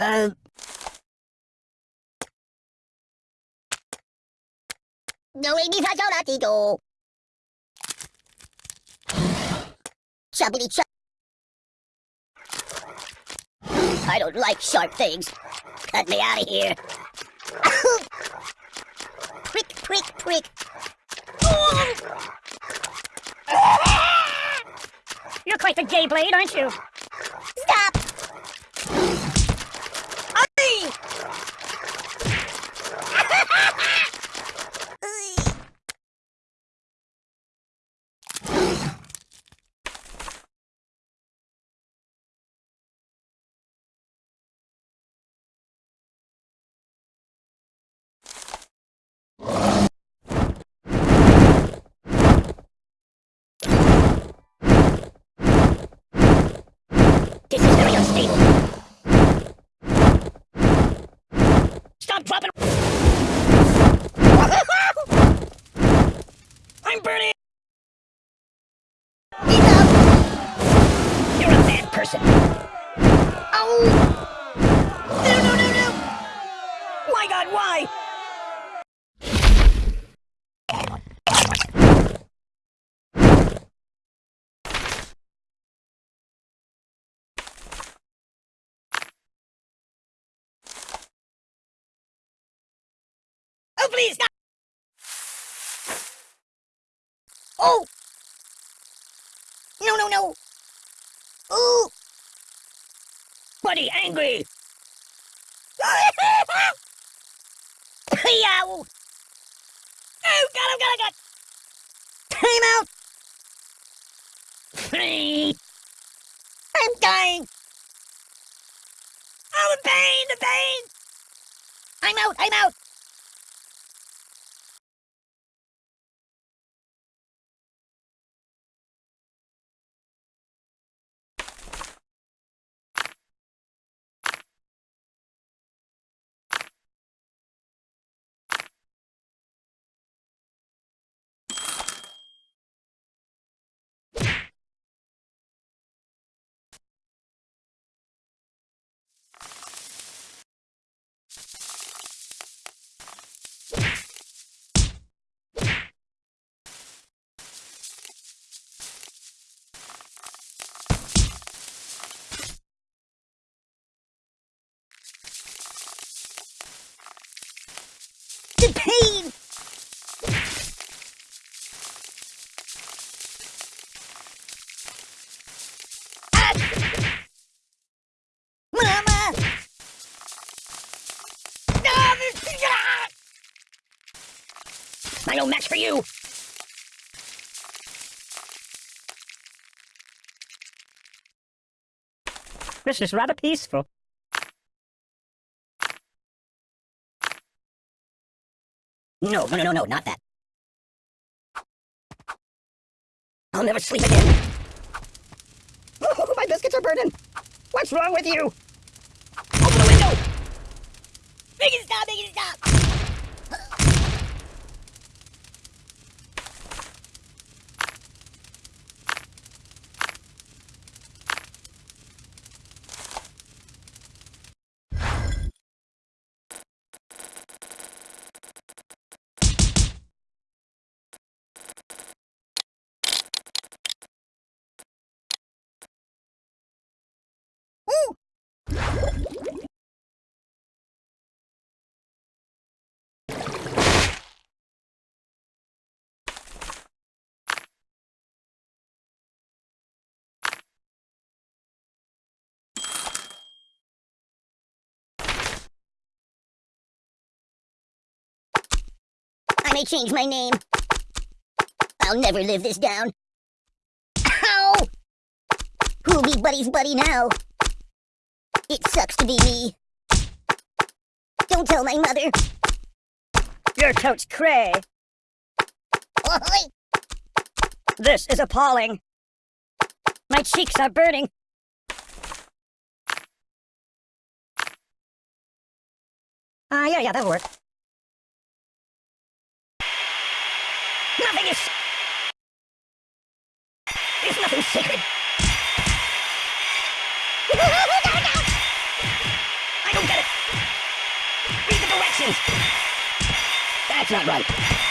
Uh... Chubbity chub. I don't like sharp things. Cut me out of here. prick, prick, prick. You're quite the gay blade, aren't you? Stop! This unstable. Stop dropping. I'm burning. You're a bad person. Oh! No, no, no, no! My God, why? Oh, please, stop! Oh! No, no, no! Ooh! Buddy, angry! Yow! Oh, got him, got him, got Time out! I'm dying! Oh, the pain, the pain! I'm out! I'm out! The pain! Ah! Mama! Ah, this- ah! I no match for you! This is rather peaceful. No, no, no, no, no, not that. I'll never sleep again. Oh, my biscuits are burning! What's wrong with you? Open the window! Make it stop, make it stop! I change my name. I'll never live this down. Ow! Who'll be Buddy's buddy now? It sucks to be me. Don't tell my mother. You're totes cray. This is appalling. My cheeks are burning. Ah, uh, yeah, yeah, that'll work. Nothing is... There's nothing sacred. I don't get it. Read the directions. That's not right.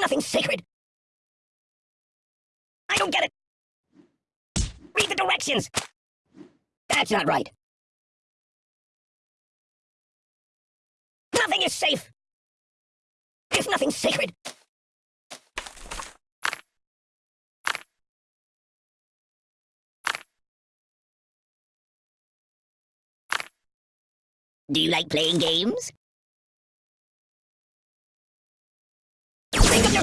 Nothing sacred. I don't get it. Read the directions. That's not right. Nothing is safe. There's nothing sacred. Do you like playing games? you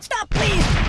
Stop, please!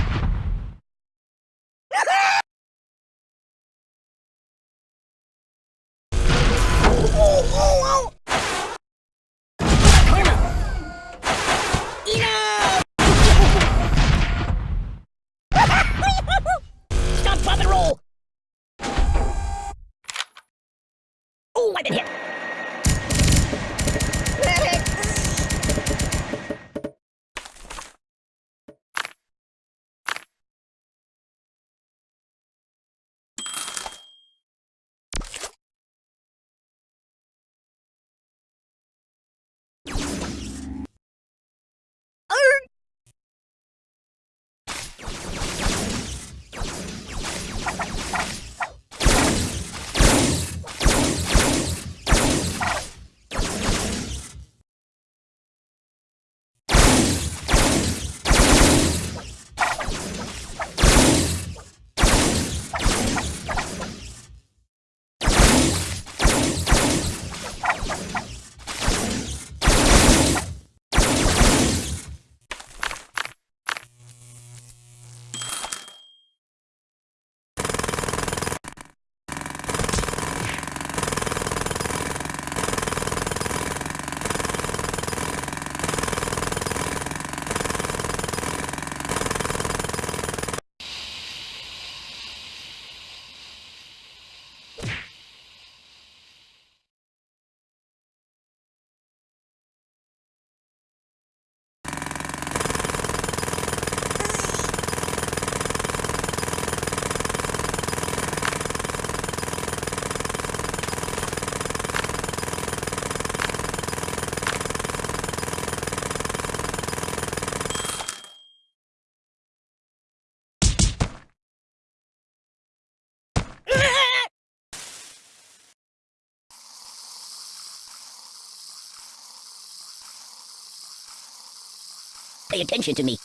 Pay attention to me.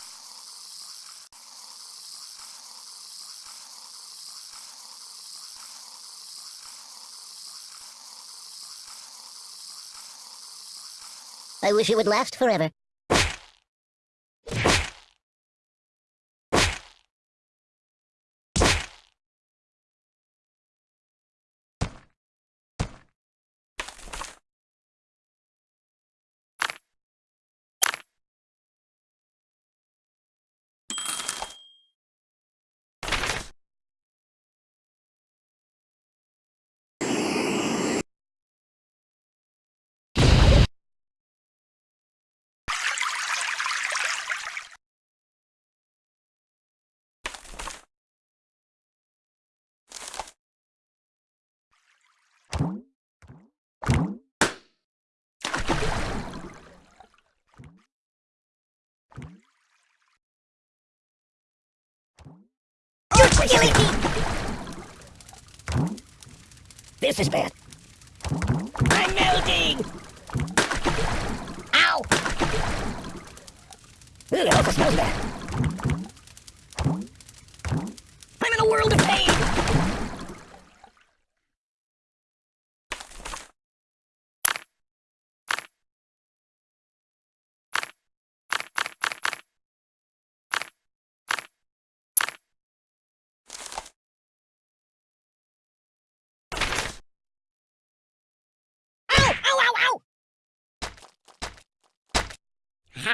I wish it would last forever. This is bad. I'm melting! Ow! Ugh, awful smells bad. I'm in a world of pain! Ow! Ow, ow, ow!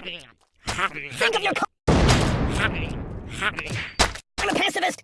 Think of your I'm a pacifist!